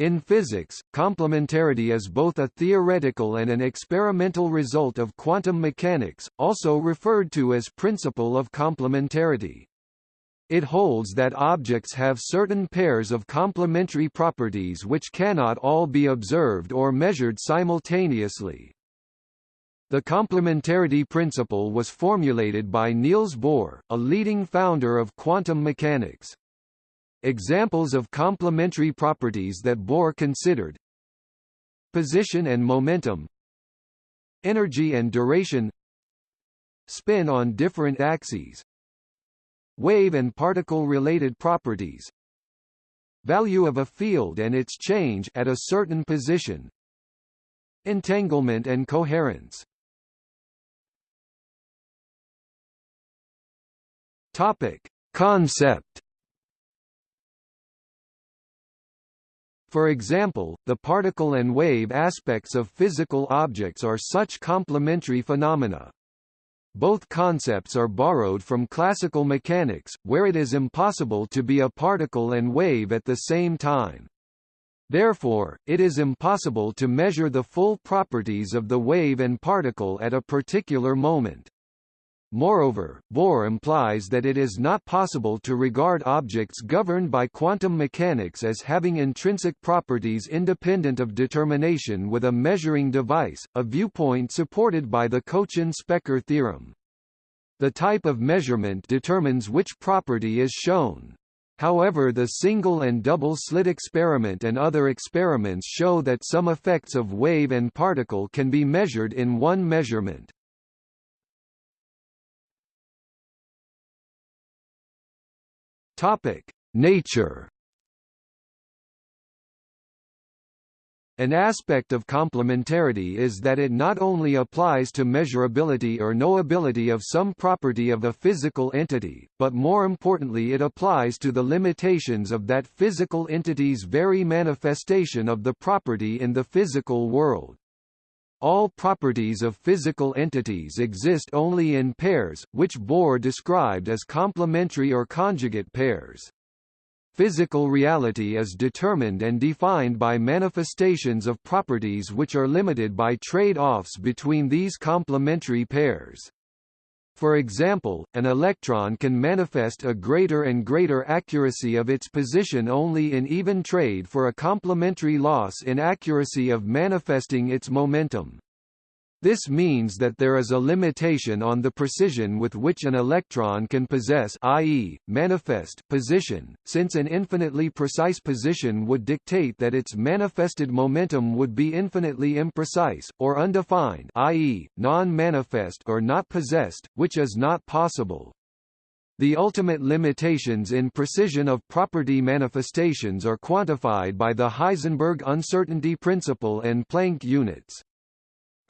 In physics, complementarity is both a theoretical and an experimental result of quantum mechanics, also referred to as principle of complementarity. It holds that objects have certain pairs of complementary properties which cannot all be observed or measured simultaneously. The complementarity principle was formulated by Niels Bohr, a leading founder of quantum mechanics. Examples of complementary properties that Bohr considered. Position and momentum. Energy and duration. Spin on different axes. Wave and particle-related properties. Value of a field and its change at a certain position. Entanglement and coherence. Topic. Concept For example, the particle and wave aspects of physical objects are such complementary phenomena. Both concepts are borrowed from classical mechanics, where it is impossible to be a particle and wave at the same time. Therefore, it is impossible to measure the full properties of the wave and particle at a particular moment. Moreover, Bohr implies that it is not possible to regard objects governed by quantum mechanics as having intrinsic properties independent of determination with a measuring device, a viewpoint supported by the Kochen-Specker theorem. The type of measurement determines which property is shown. However the single and double slit experiment and other experiments show that some effects of wave and particle can be measured in one measurement. Topic: Nature. An aspect of complementarity is that it not only applies to measurability or knowability of some property of a physical entity, but more importantly it applies to the limitations of that physical entity's very manifestation of the property in the physical world. All properties of physical entities exist only in pairs, which Bohr described as complementary or conjugate pairs. Physical reality is determined and defined by manifestations of properties which are limited by trade-offs between these complementary pairs. For example, an electron can manifest a greater and greater accuracy of its position only in even trade for a complementary loss in accuracy of manifesting its momentum. This means that there is a limitation on the precision with which an electron can possess i.e., manifest position, since an infinitely precise position would dictate that its manifested momentum would be infinitely imprecise, or undefined i.e., non-manifest or not possessed, which is not possible. The ultimate limitations in precision of property manifestations are quantified by the Heisenberg uncertainty principle and Planck units.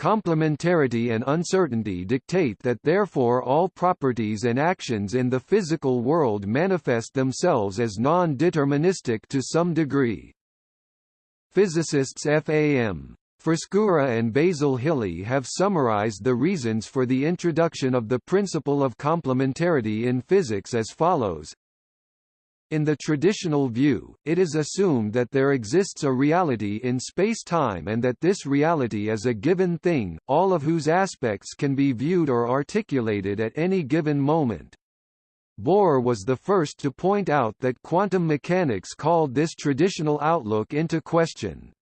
Complementarity and uncertainty dictate that therefore all properties and actions in the physical world manifest themselves as non-deterministic to some degree. Physicists F.A.M. Frescura and Basil Hiley have summarized the reasons for the introduction of the principle of complementarity in physics as follows in the traditional view, it is assumed that there exists a reality in space-time and that this reality is a given thing, all of whose aspects can be viewed or articulated at any given moment. Bohr was the first to point out that quantum mechanics called this traditional outlook into question.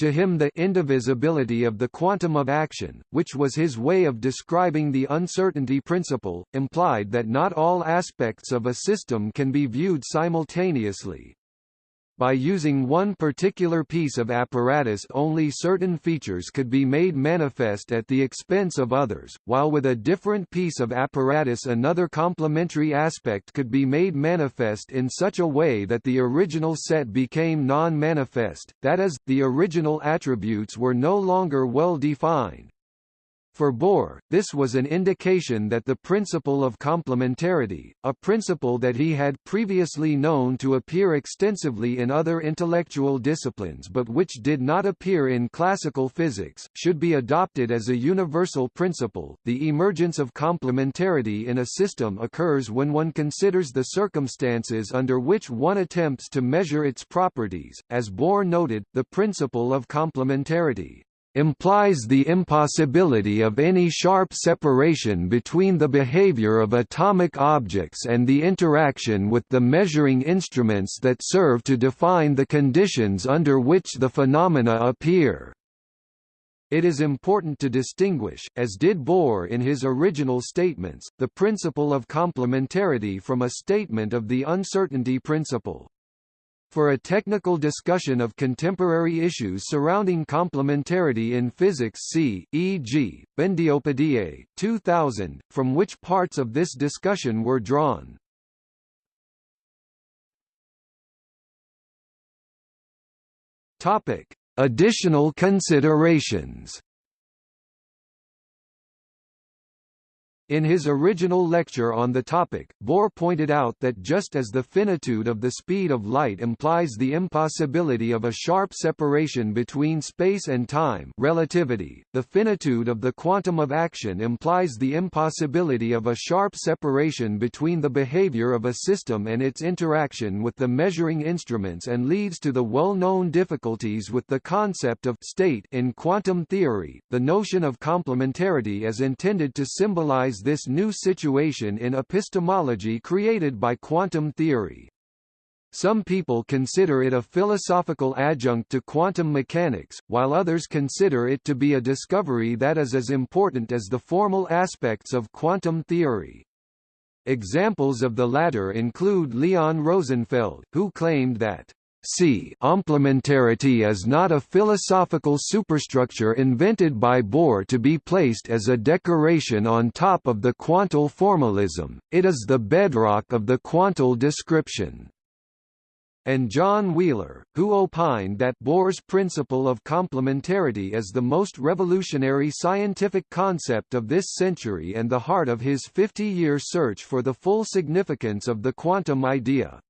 To him the indivisibility of the quantum of action, which was his way of describing the uncertainty principle, implied that not all aspects of a system can be viewed simultaneously. By using one particular piece of apparatus only certain features could be made manifest at the expense of others, while with a different piece of apparatus another complementary aspect could be made manifest in such a way that the original set became non-manifest, that is, the original attributes were no longer well defined. For Bohr, this was an indication that the principle of complementarity, a principle that he had previously known to appear extensively in other intellectual disciplines but which did not appear in classical physics, should be adopted as a universal principle. The emergence of complementarity in a system occurs when one considers the circumstances under which one attempts to measure its properties. As Bohr noted, the principle of complementarity implies the impossibility of any sharp separation between the behavior of atomic objects and the interaction with the measuring instruments that serve to define the conditions under which the phenomena appear. It is important to distinguish, as did Bohr in his original statements, the principle of complementarity from a statement of the uncertainty principle. For a technical discussion of contemporary issues surrounding complementarity in physics see, e.g., Bandyopadhyay, 2000, from which parts of this discussion were drawn. Topic: Additional considerations. In his original lecture on the topic, Bohr pointed out that just as the finitude of the speed of light implies the impossibility of a sharp separation between space and time relativity, the finitude of the quantum of action implies the impossibility of a sharp separation between the behavior of a system and its interaction with the measuring instruments and leads to the well-known difficulties with the concept of state in quantum theory. The notion of complementarity is intended to symbolize this new situation in epistemology created by quantum theory. Some people consider it a philosophical adjunct to quantum mechanics, while others consider it to be a discovery that is as important as the formal aspects of quantum theory. Examples of the latter include Leon Rosenfeld, who claimed that C. Complementarity is not a philosophical superstructure invented by Bohr to be placed as a decoration on top of the quantal formalism, it is the bedrock of the quantal description. And John Wheeler, who opined that Bohr's principle of complementarity is the most revolutionary scientific concept of this century and the heart of his 50-year search for the full significance of the quantum idea.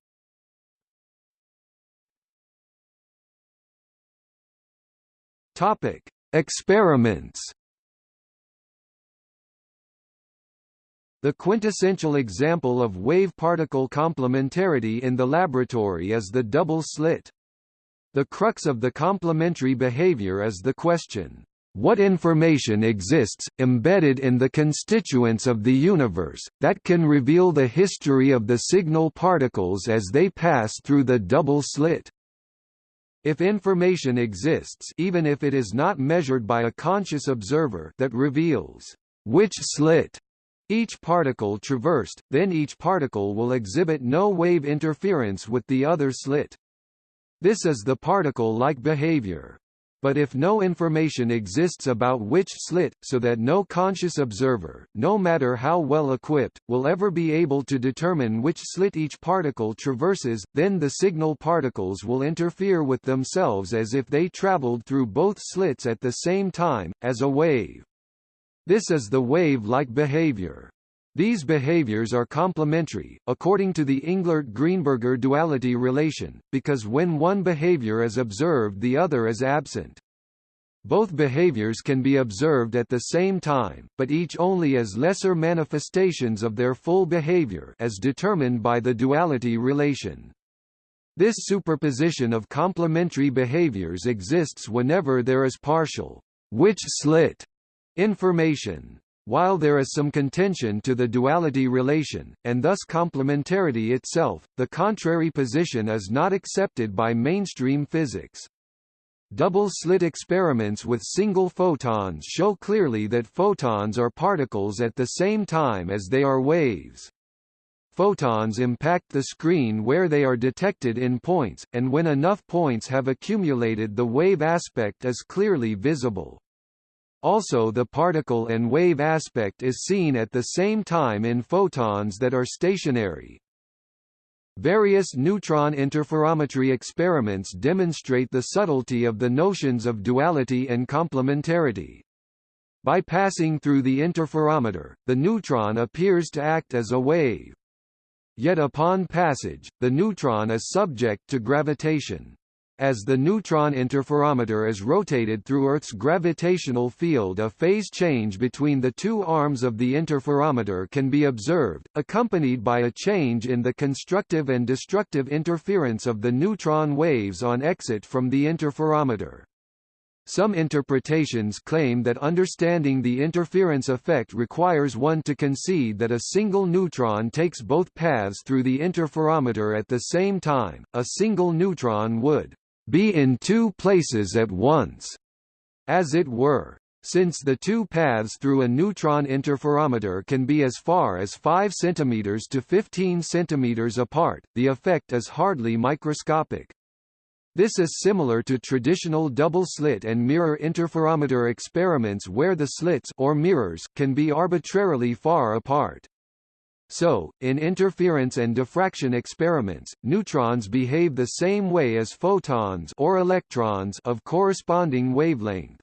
Topic: Experiments. The quintessential example of wave-particle complementarity in the laboratory is the double slit. The crux of the complementary behavior is the question, what information exists, embedded in the constituents of the universe, that can reveal the history of the signal particles as they pass through the double slit? If information exists even if it is not measured by a conscious observer that reveals which slit each particle traversed, then each particle will exhibit no wave interference with the other slit. This is the particle-like behavior. But if no information exists about which slit, so that no conscious observer, no matter how well equipped, will ever be able to determine which slit each particle traverses, then the signal particles will interfere with themselves as if they traveled through both slits at the same time, as a wave. This is the wave-like behavior. These behaviors are complementary, according to the Englert-Greenberger duality relation, because when one behavior is observed the other is absent. Both behaviors can be observed at the same time, but each only as lesser manifestations of their full behavior as determined by the duality relation. This superposition of complementary behaviors exists whenever there is partial which slit information. While there is some contention to the duality relation, and thus complementarity itself, the contrary position is not accepted by mainstream physics. Double-slit experiments with single photons show clearly that photons are particles at the same time as they are waves. Photons impact the screen where they are detected in points, and when enough points have accumulated the wave aspect is clearly visible. Also the particle and wave aspect is seen at the same time in photons that are stationary. Various neutron interferometry experiments demonstrate the subtlety of the notions of duality and complementarity. By passing through the interferometer, the neutron appears to act as a wave. Yet upon passage, the neutron is subject to gravitation. As the neutron interferometer is rotated through Earth's gravitational field a phase change between the two arms of the interferometer can be observed, accompanied by a change in the constructive and destructive interference of the neutron waves on exit from the interferometer. Some interpretations claim that understanding the interference effect requires one to concede that a single neutron takes both paths through the interferometer at the same time. A single neutron would be in two places at once, as it were. Since the two paths through a neutron interferometer can be as far as 5 cm to 15 cm apart, the effect is hardly microscopic. This is similar to traditional double-slit and mirror interferometer experiments where the slits or mirrors can be arbitrarily far apart. So, in interference and diffraction experiments, neutrons behave the same way as photons or electrons of corresponding wavelength.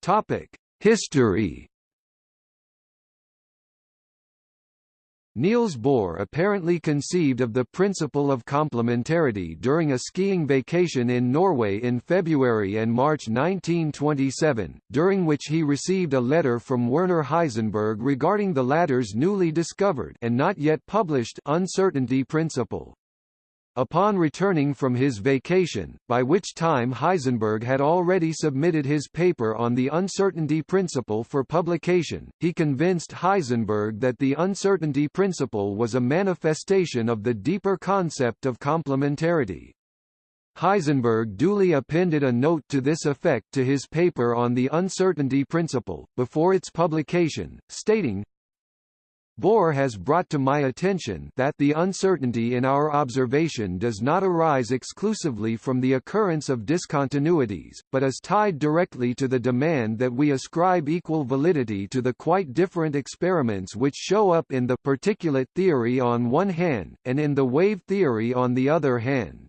Topic: History Niels Bohr apparently conceived of the principle of complementarity during a skiing vacation in Norway in February and March 1927, during which he received a letter from Werner Heisenberg regarding the latter's newly discovered and not yet published uncertainty principle. Upon returning from his vacation, by which time Heisenberg had already submitted his paper on the uncertainty principle for publication, he convinced Heisenberg that the uncertainty principle was a manifestation of the deeper concept of complementarity. Heisenberg duly appended a note to this effect to his paper on the uncertainty principle, before its publication, stating, Bohr has brought to my attention that the uncertainty in our observation does not arise exclusively from the occurrence of discontinuities, but is tied directly to the demand that we ascribe equal validity to the quite different experiments which show up in the particulate theory on one hand, and in the wave theory on the other hand.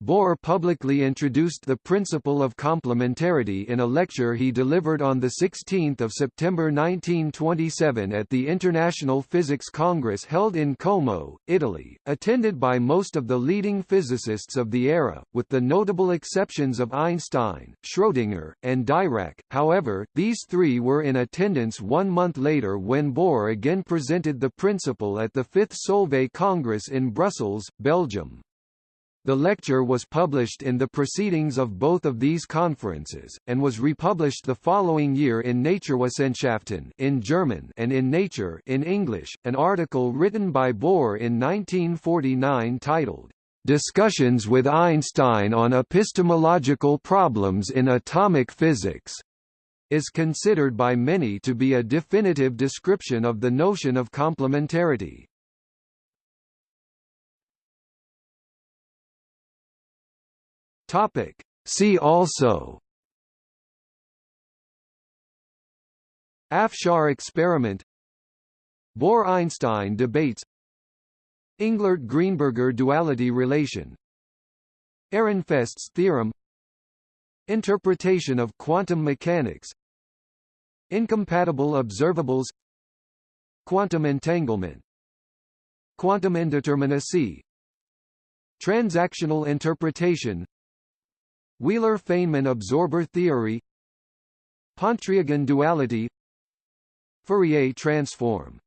Bohr publicly introduced the principle of complementarity in a lecture he delivered on 16 September 1927 at the International Physics Congress held in Como, Italy, attended by most of the leading physicists of the era, with the notable exceptions of Einstein, Schrödinger, and Dirac. However, these three were in attendance one month later when Bohr again presented the principle at the Fifth Solvay Congress in Brussels, Belgium. The lecture was published in the proceedings of both of these conferences, and was republished the following year in Naturwissenschaften in German and in Nature in English, an article written by Bohr in 1949 titled, "'Discussions with Einstein on Epistemological Problems in Atomic Physics' is considered by many to be a definitive description of the notion of complementarity. Topic. See also. Afshar experiment. Bohr–Einstein debates. Englert–Greenberger duality relation. Ehrenfest's theorem. Interpretation of quantum mechanics. Incompatible observables. Quantum entanglement. Quantum indeterminacy. Transactional interpretation Wheeler-Feynman absorber theory. Pontryagin duality. Fourier transform